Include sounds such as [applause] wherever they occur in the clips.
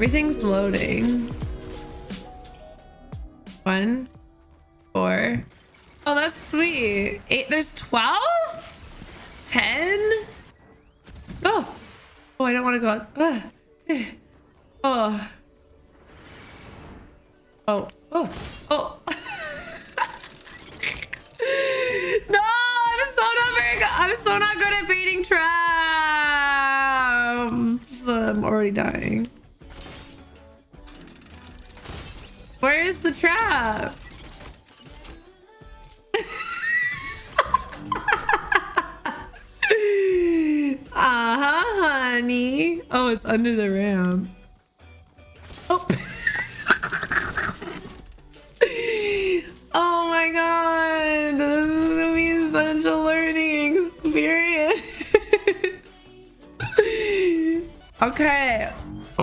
Everything's loading. One, four. Oh, that's sweet. Eight, there's 12? 10? Oh, oh, I don't want to go out. Ugh. [sighs] Oh. Oh, oh, oh. [laughs] no, I'm so not very good. I'm so not good at baiting traps. I'm already dying. Where is the trap? uh-huh, honey. Oh, it's under the ramp. Oh. [laughs] oh my god. This is gonna be such a learning experience. [laughs] okay.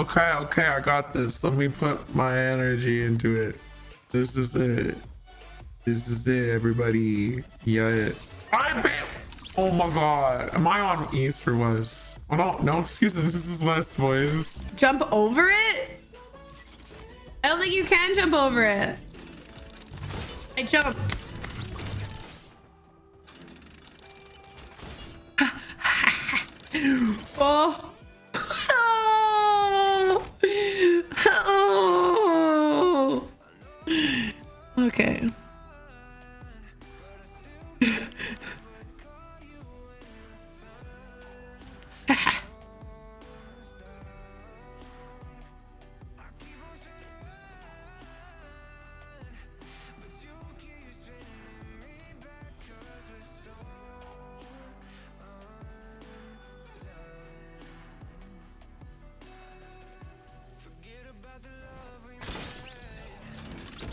Okay, okay, I got this. Let me put my energy into it. This is it. This is it, everybody. Yeah. I bet. Oh my god. Am I on east or west? Oh no, no excuses. This is west, boys. Jump over it? I don't think you can jump over it. I jumped. [laughs] oh. oh.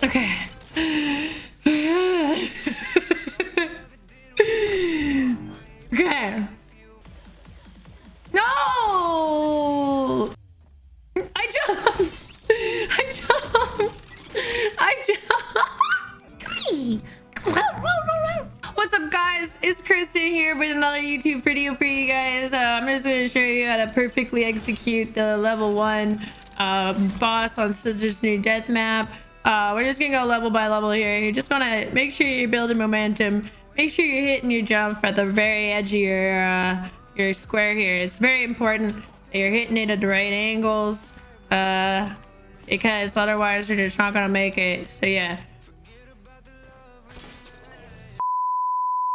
Okay. okay. No! I jumped! I jumped! I jumped! What's up guys? It's Kristen here with another YouTube video for you guys. Uh, I'm just going to show you how to perfectly execute the level 1 uh, boss on Scissors New Death Map. Uh, we're just gonna go level by level here. You just wanna make sure you're building momentum. Make sure you're hitting your jump at the very edge of your uh, your square here. It's very important that you're hitting it at the right angles, uh, because otherwise you're just not gonna make it. So yeah.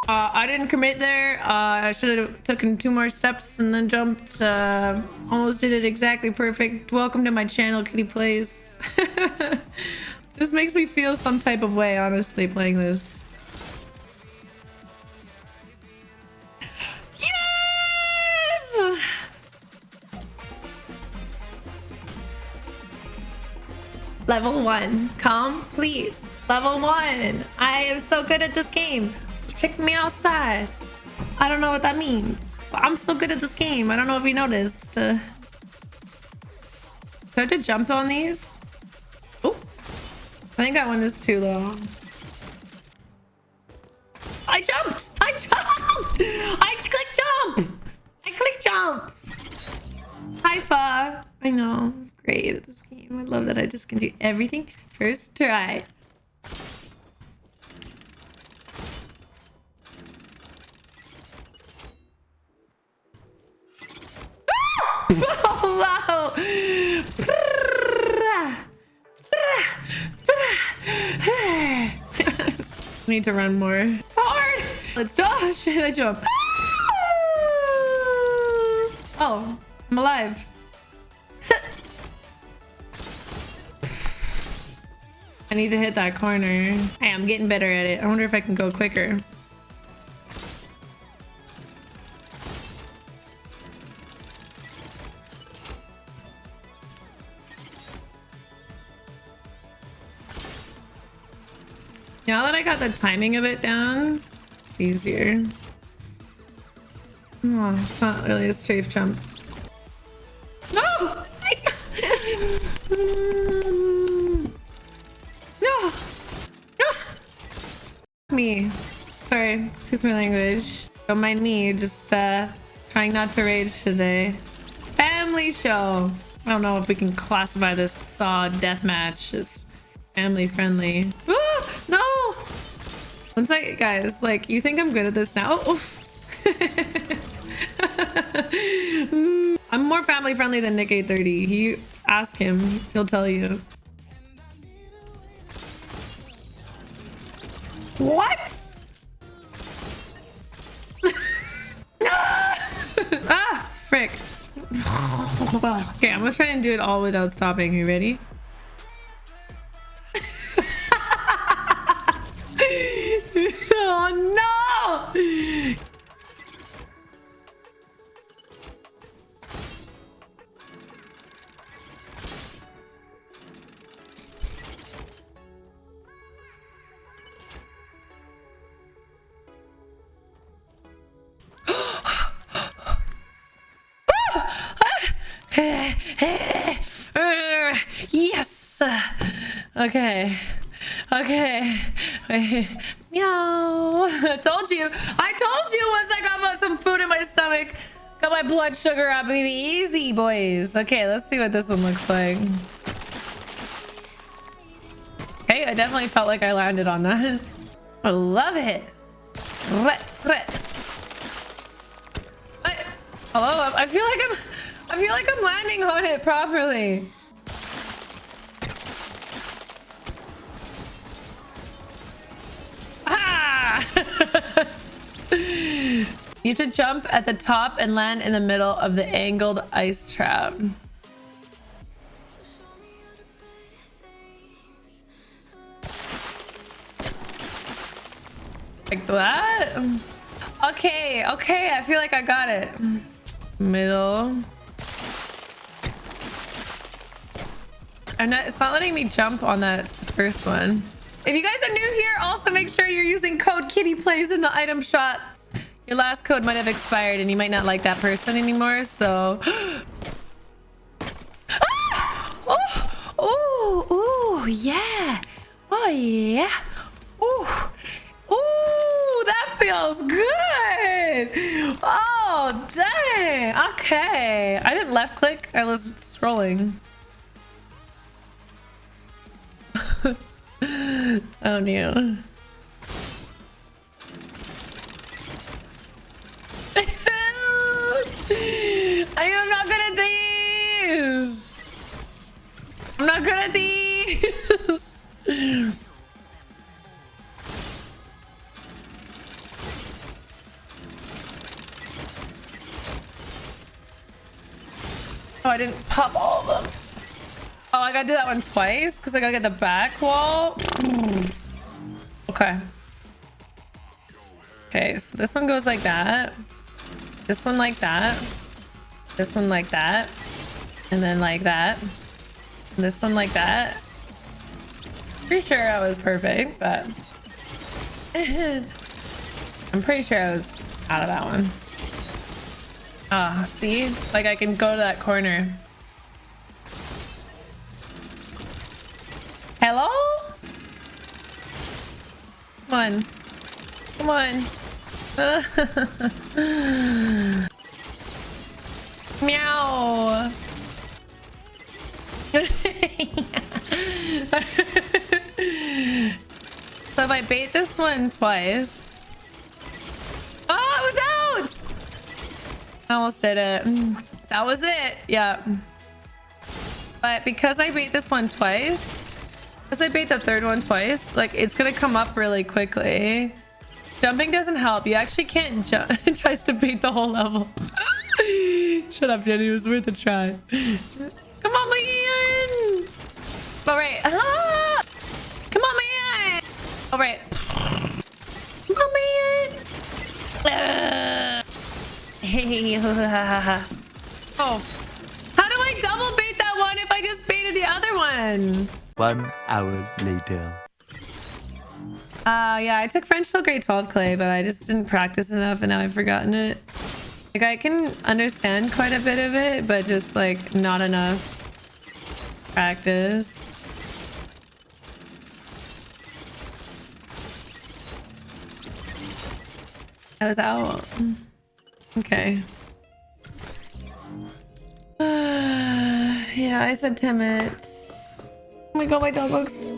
Uh, I didn't commit there. Uh, I should have taken two more steps and then jumped. Uh, almost did it exactly perfect. Welcome to my channel, Kitty Plays. [laughs] This makes me feel some type of way, honestly, playing this. Yes! Level 1. Complete. Level 1. I am so good at this game. Check me outside. I don't know what that means. I'm so good at this game. I don't know if you noticed. Uh, do I have to jump on these? I think that one is too low. I jumped! I jumped! [laughs] I click jump! I click jump! Five! I know. Great at this game. I love that I just can do everything first try. oh, [laughs] wow! [laughs] need to run more. It's hard. Let's do oh [laughs] shit, I jump. Ah! Oh, I'm alive. [laughs] I need to hit that corner. Hey, I'm getting better at it. I wonder if I can go quicker. Now that I got the timing of it down, it's easier. Oh, it's not really a safe jump. No! [laughs] no! No! Me. Sorry, excuse my language. Don't mind me, just uh, trying not to rage today. Family show. I don't know if we can classify this saw deathmatch as family friendly. No! One second, guys. Like, you think I'm good at this now? [laughs] I'm more family friendly than Nick 830. He ask him, he'll tell you. What? [laughs] ah, frick. [laughs] okay, I'm gonna try and do it all without stopping. You ready? Uh, yes. Okay. Okay. [laughs] Meow. I [laughs] told you. I told you once I got some food in my stomach. Got my blood sugar up, baby. Easy, boys. Okay, let's see what this one looks like. Okay, I definitely felt like I landed on that. [laughs] I love it. Hello? I feel like I'm... I feel like I'm landing on it properly. Ah! [laughs] you have to jump at the top and land in the middle of the angled ice trap. Like that? Okay, okay, I feel like I got it. Middle. I'm not, it's not letting me jump on that first one. If you guys are new here, also make sure you're using code Kitty Plays in the item shop. Your last code might have expired and you might not like that person anymore, so... [gasps] ah! Oh, oh, oh, yeah. Oh, yeah. Oh, oh, that feels good. Oh, dang. Okay. I didn't left click. I was scrolling. Oh no. [laughs] I am not good at these. I'm not good at these. [laughs] oh, I didn't pop all of them. Oh, I gotta do that one twice because I gotta get the back wall. Okay. Okay, so this one goes like that. This one like that. This one like that. And then like that. And this one like that. Pretty sure I was perfect, but... [laughs] I'm pretty sure I was out of that one. Ah, see? Like I can go to that corner. Hello? Come on. Come on. [laughs] Meow. [laughs] so if I bait this one twice. Oh, it was out! I almost did it. That was it. Yeah. But because I bait this one twice, because I bait the third one twice, like it's gonna come up really quickly. Jumping doesn't help. You actually can't jump. [laughs] it tries to bait the whole level. [laughs] Shut up, Jenny. It was worth a try. [laughs] Come on, man. All right. Ah! Come on, man. All right. Come on, man. Hey. oh. How do I double bait that one if I just baited the other one? One hour later. Uh, yeah, I took French till grade 12 clay, but I just didn't practice enough and now I've forgotten it. Like, I can understand quite a bit of it, but just, like, not enough practice. I was out. Okay. [sighs] Yeah, I said 10 minutes. My god, my dog looks